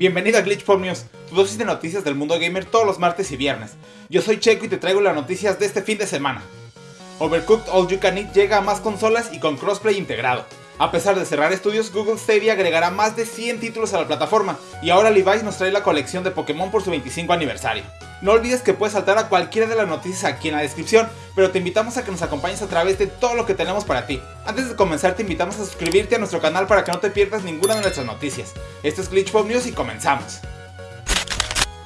Bienvenido a Glitch Pop News, tu dosis de noticias del mundo gamer todos los martes y viernes. Yo soy Checo y te traigo las noticias de este fin de semana. Overcooked All You Can Eat llega a más consolas y con crossplay integrado. A pesar de cerrar estudios, Google Stadia agregará más de 100 títulos a la plataforma, y ahora Levi's nos trae la colección de Pokémon por su 25 aniversario. No olvides que puedes saltar a cualquiera de las noticias aquí en la descripción, pero te invitamos a que nos acompañes a través de todo lo que tenemos para ti. Antes de comenzar te invitamos a suscribirte a nuestro canal para que no te pierdas ninguna de nuestras noticias. Esto es Glitch Pop News y comenzamos.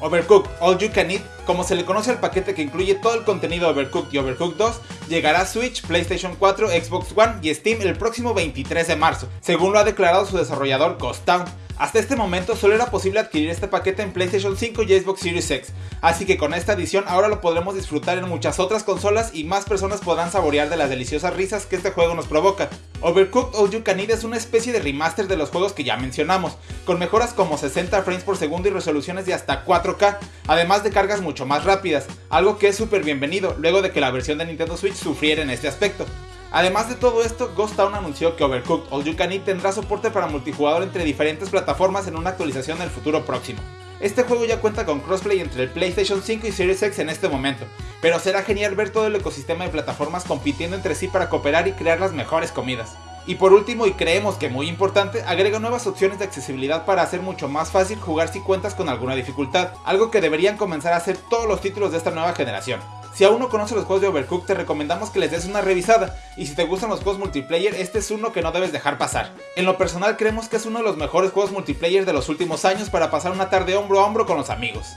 Overcooked All You Can Eat, como se le conoce al paquete que incluye todo el contenido de Overcooked y Overcooked 2, llegará a Switch, PlayStation 4, Xbox One y Steam el próximo 23 de marzo, según lo ha declarado su desarrollador Ghost Town. Hasta este momento solo era posible adquirir este paquete en PlayStation 5 y Xbox Series X, así que con esta edición ahora lo podremos disfrutar en muchas otras consolas y más personas podrán saborear de las deliciosas risas que este juego nos provoca. Overcooked All You Can es una especie de remaster de los juegos que ya mencionamos, con mejoras como 60 frames por segundo y resoluciones de hasta 4K, además de cargas mucho más rápidas, algo que es súper bienvenido luego de que la versión de Nintendo Switch sufriera en este aspecto. Además de todo esto, Ghost Town anunció que Overcooked All You Can Eat tendrá soporte para multijugador entre diferentes plataformas en una actualización en el futuro próximo. Este juego ya cuenta con crossplay entre el PlayStation 5 y Series X en este momento, pero será genial ver todo el ecosistema de plataformas compitiendo entre sí para cooperar y crear las mejores comidas. Y por último, y creemos que muy importante, agrega nuevas opciones de accesibilidad para hacer mucho más fácil jugar si cuentas con alguna dificultad, algo que deberían comenzar a hacer todos los títulos de esta nueva generación. Si aún no conoces los juegos de Overcooked te recomendamos que les des una revisada y si te gustan los juegos multiplayer este es uno que no debes dejar pasar. En lo personal creemos que es uno de los mejores juegos multiplayer de los últimos años para pasar una tarde hombro a hombro con los amigos.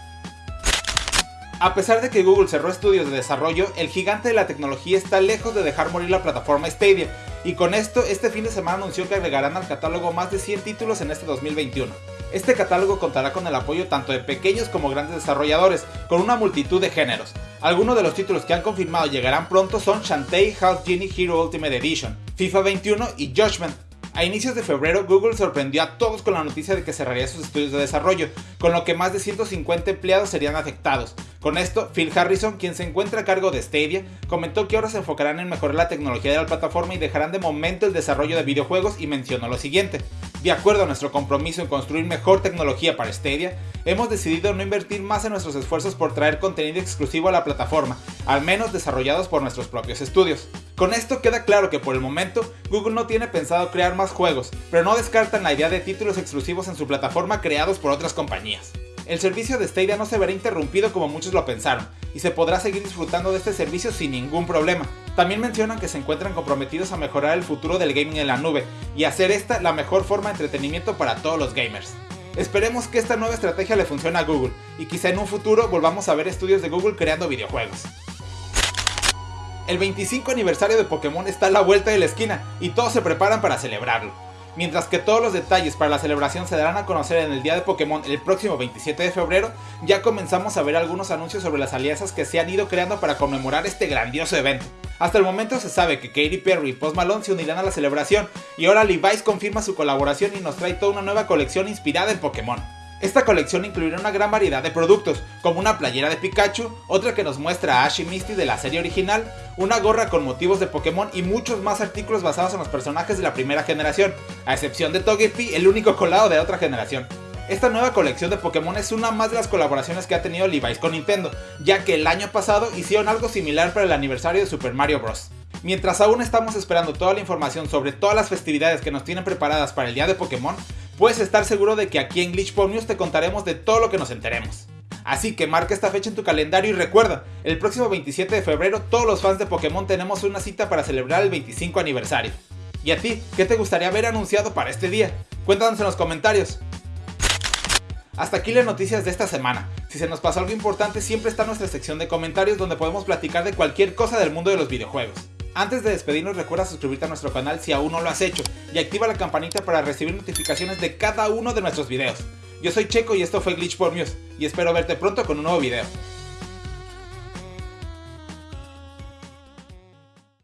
A pesar de que Google cerró estudios de desarrollo, el gigante de la tecnología está lejos de dejar morir la plataforma Stadia, y con esto este fin de semana anunció que agregarán al catálogo más de 100 títulos en este 2021. Este catálogo contará con el apoyo tanto de pequeños como grandes desarrolladores, con una multitud de géneros. Algunos de los títulos que han confirmado llegarán pronto son Shantae House Genie Hero Ultimate Edition, FIFA 21 y Judgment, a inicios de febrero, Google sorprendió a todos con la noticia de que cerraría sus estudios de desarrollo, con lo que más de 150 empleados serían afectados. Con esto, Phil Harrison, quien se encuentra a cargo de Stadia, comentó que ahora se enfocarán en mejorar la tecnología de la plataforma y dejarán de momento el desarrollo de videojuegos y mencionó lo siguiente. De acuerdo a nuestro compromiso en construir mejor tecnología para Stadia, hemos decidido no invertir más en nuestros esfuerzos por traer contenido exclusivo a la plataforma, al menos desarrollados por nuestros propios estudios. Con esto queda claro que por el momento Google no tiene pensado crear más juegos, pero no descartan la idea de títulos exclusivos en su plataforma creados por otras compañías. El servicio de Stadia no se verá interrumpido como muchos lo pensaron, y se podrá seguir disfrutando de este servicio sin ningún problema. También mencionan que se encuentran comprometidos a mejorar el futuro del gaming en la nube, y hacer esta la mejor forma de entretenimiento para todos los gamers. Esperemos que esta nueva estrategia le funcione a Google, y quizá en un futuro volvamos a ver estudios de Google creando videojuegos. El 25 aniversario de Pokémon está a la vuelta de la esquina, y todos se preparan para celebrarlo. Mientras que todos los detalles para la celebración se darán a conocer en el día de Pokémon el próximo 27 de febrero, ya comenzamos a ver algunos anuncios sobre las alianzas que se han ido creando para conmemorar este grandioso evento. Hasta el momento se sabe que Katy Perry y Post Malone se unirán a la celebración, y ahora Levi's confirma su colaboración y nos trae toda una nueva colección inspirada en Pokémon. Esta colección incluirá una gran variedad de productos, como una playera de Pikachu, otra que nos muestra a Ash y Misty de la serie original, una gorra con motivos de Pokémon y muchos más artículos basados en los personajes de la primera generación, a excepción de Togepi, el único colado de otra generación. Esta nueva colección de Pokémon es una más de las colaboraciones que ha tenido Levi's con Nintendo, ya que el año pasado hicieron algo similar para el aniversario de Super Mario Bros. Mientras aún estamos esperando toda la información sobre todas las festividades que nos tienen preparadas para el día de Pokémon, puedes estar seguro de que aquí en Glitch te contaremos de todo lo que nos enteremos. Así que marca esta fecha en tu calendario y recuerda, el próximo 27 de febrero todos los fans de Pokémon tenemos una cita para celebrar el 25 aniversario. ¿Y a ti? ¿Qué te gustaría ver anunciado para este día? Cuéntanos en los comentarios. Hasta aquí las noticias de esta semana. Si se nos pasó algo importante siempre está nuestra sección de comentarios donde podemos platicar de cualquier cosa del mundo de los videojuegos. Antes de despedirnos recuerda suscribirte a nuestro canal si aún no lo has hecho y activa la campanita para recibir notificaciones de cada uno de nuestros videos. Yo soy Checo y esto fue Glitch por News y espero verte pronto con un nuevo video.